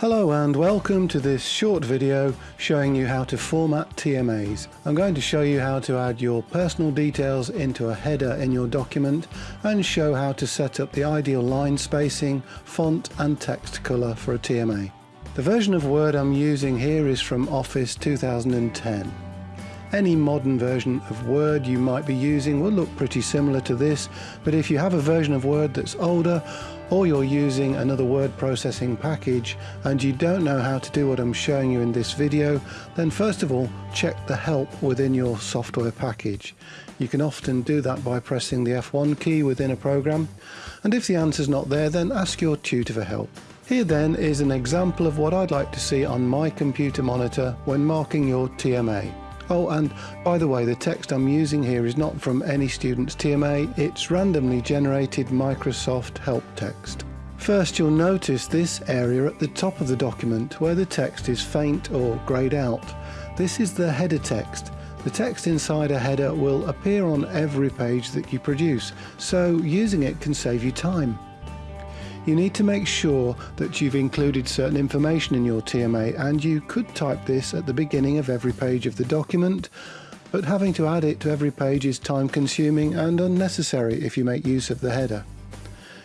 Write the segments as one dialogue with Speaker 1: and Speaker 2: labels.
Speaker 1: Hello and welcome to this short video showing you how to format TMAs. I'm going to show you how to add your personal details into a header in your document and show how to set up the ideal line spacing, font and text colour for a TMA. The version of Word I'm using here is from Office 2010. Any modern version of Word you might be using will look pretty similar to this, but if you have a version of Word that's older, or you're using another word processing package and you don't know how to do what I'm showing you in this video, then first of all check the help within your software package. You can often do that by pressing the F1 key within a program, and if the answer's not there then ask your tutor for help. Here then is an example of what I'd like to see on my computer monitor when marking your TMA. Oh, and by the way, the text I'm using here is not from any student's TMA, it's randomly generated Microsoft help text. First, you'll notice this area at the top of the document where the text is faint or greyed out. This is the header text. The text inside a header will appear on every page that you produce, so using it can save you time you need to make sure that you've included certain information in your TMA and you could type this at the beginning of every page of the document but having to add it to every page is time consuming and unnecessary if you make use of the header.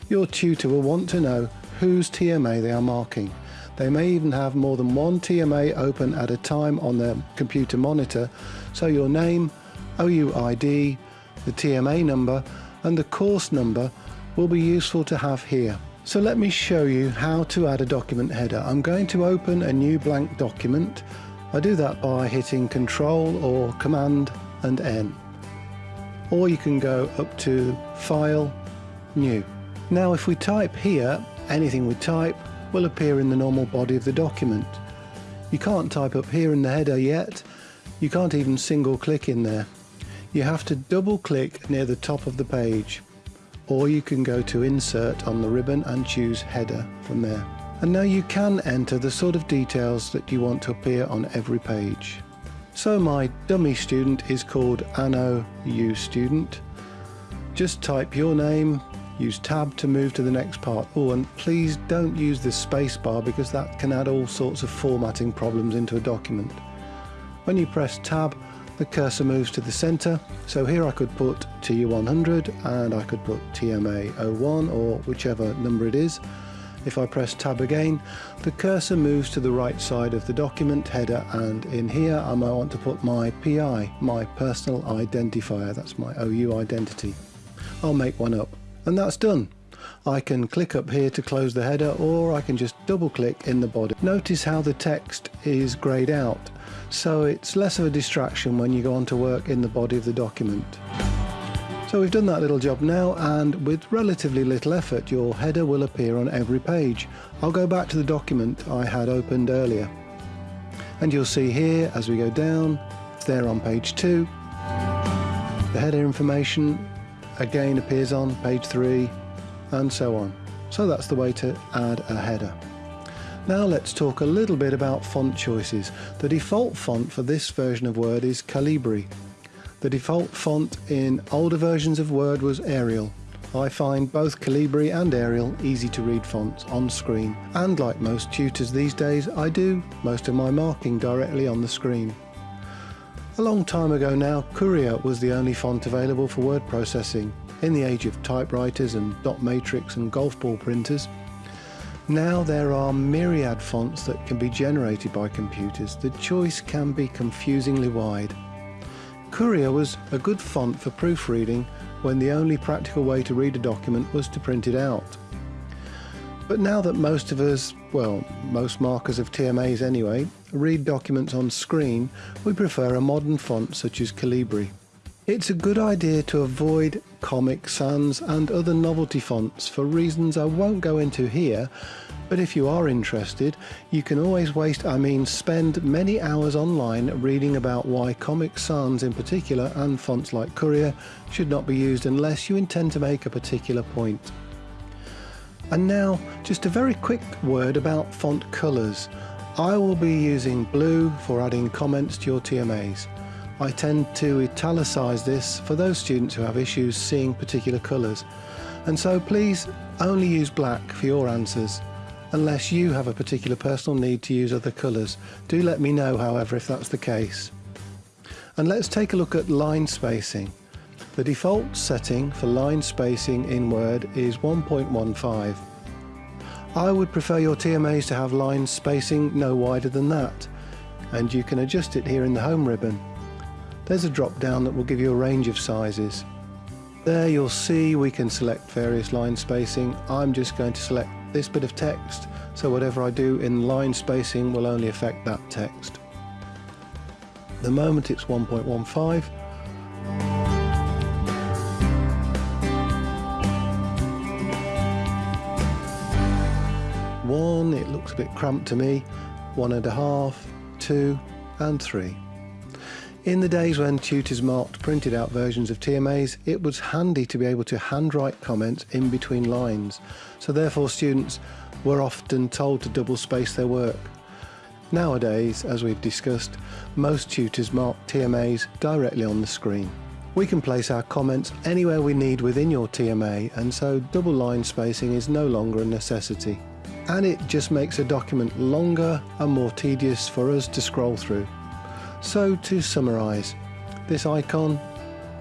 Speaker 1: Your tutor will want to know whose TMA they are marking. They may even have more than one TMA open at a time on their computer monitor, so your name, OUID, the TMA number and the course number will be useful to have here. So let me show you how to add a document header. I'm going to open a new blank document. I do that by hitting Control or Command and N. Or you can go up to File, New. Now if we type here, anything we type will appear in the normal body of the document. You can't type up here in the header yet. You can't even single click in there. You have to double click near the top of the page or you can go to insert on the ribbon and choose header from there. And now you can enter the sort of details that you want to appear on every page. So my dummy student is called Anno U student. Just type your name, use tab to move to the next part. Oh, and please don't use the space bar because that can add all sorts of formatting problems into a document. When you press tab, the cursor moves to the center. So here I could put TU100 and I could put TMA01 or whichever number it is. If I press tab again, the cursor moves to the right side of the document header and in here I might want to put my PI, my personal identifier, that's my OU identity. I'll make one up and that's done. I can click up here to close the header or I can just double click in the body. Notice how the text is greyed out so it's less of a distraction when you go on to work in the body of the document. So we've done that little job now and with relatively little effort your header will appear on every page. I'll go back to the document I had opened earlier. And you'll see here as we go down, there on page 2, the header information again appears on page 3 and so on. So that's the way to add a header. Now let's talk a little bit about font choices. The default font for this version of Word is Calibri. The default font in older versions of Word was Arial. I find both Calibri and Arial easy to read fonts on screen and like most tutors these days I do most of my marking directly on the screen. A long time ago now Courier was the only font available for word processing in the age of typewriters and dot matrix and golf ball printers now there are myriad fonts that can be generated by computers. The choice can be confusingly wide. Courier was a good font for proofreading when the only practical way to read a document was to print it out. But now that most of us, well, most markers of TMAs anyway, read documents on screen, we prefer a modern font such as Calibri. It's a good idea to avoid Comic Sans and other novelty fonts for reasons I won't go into here, but if you are interested, you can always waste, I mean spend many hours online reading about why Comic Sans in particular and fonts like Courier should not be used unless you intend to make a particular point. And now, just a very quick word about font colours. I will be using blue for adding comments to your TMAs. I tend to italicize this for those students who have issues seeing particular colours and so please only use black for your answers unless you have a particular personal need to use other colours. Do let me know however if that's the case. And let's take a look at line spacing. The default setting for line spacing in Word is 1.15. I would prefer your TMAs to have line spacing no wider than that and you can adjust it here in the home ribbon. There's a drop down that will give you a range of sizes. There you'll see we can select various line spacing. I'm just going to select this bit of text so whatever I do in line spacing will only affect that text. The moment it's 1.15 one, it looks a bit cramped to me, one and a half, two and three. In the days when tutors marked printed out versions of TMAs, it was handy to be able to handwrite comments in between lines, so therefore students were often told to double space their work. Nowadays, as we've discussed, most tutors mark TMAs directly on the screen. We can place our comments anywhere we need within your TMA and so double line spacing is no longer a necessity and it just makes a document longer and more tedious for us to scroll through. So to summarise, this icon,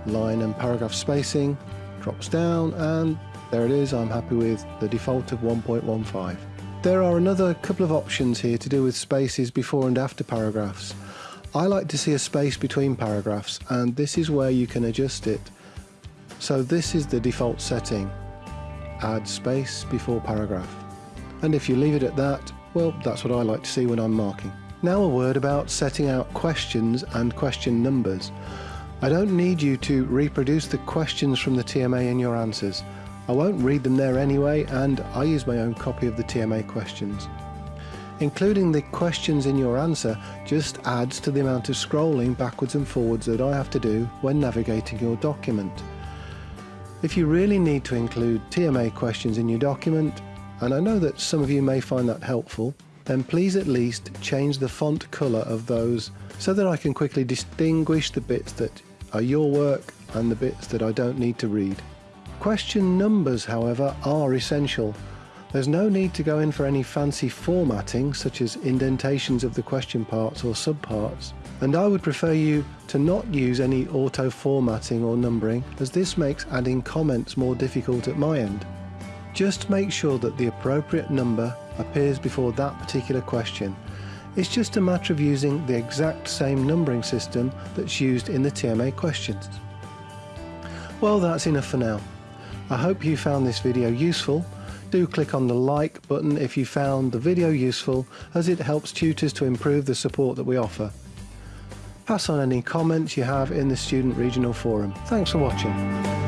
Speaker 1: line and paragraph spacing, drops down and there it is, I'm happy with the default of 1.15. There are another couple of options here to do with spaces before and after paragraphs. I like to see a space between paragraphs and this is where you can adjust it. So this is the default setting, add space before paragraph and if you leave it at that, well, that's what I like to see when I'm marking. Now a word about setting out questions and question numbers. I don't need you to reproduce the questions from the TMA in your answers. I won't read them there anyway and I use my own copy of the TMA questions. Including the questions in your answer just adds to the amount of scrolling backwards and forwards that I have to do when navigating your document. If you really need to include TMA questions in your document, and I know that some of you may find that helpful, then please at least change the font colour of those so that I can quickly distinguish the bits that are your work and the bits that I don't need to read. Question numbers, however, are essential. There's no need to go in for any fancy formatting such as indentations of the question parts or subparts, and I would prefer you to not use any auto formatting or numbering as this makes adding comments more difficult at my end. Just make sure that the appropriate number appears before that particular question. It's just a matter of using the exact same numbering system that's used in the TMA questions. Well, that's enough for now. I hope you found this video useful. Do click on the like button if you found the video useful as it helps tutors to improve the support that we offer. Pass on any comments you have in the Student Regional Forum. Thanks for watching.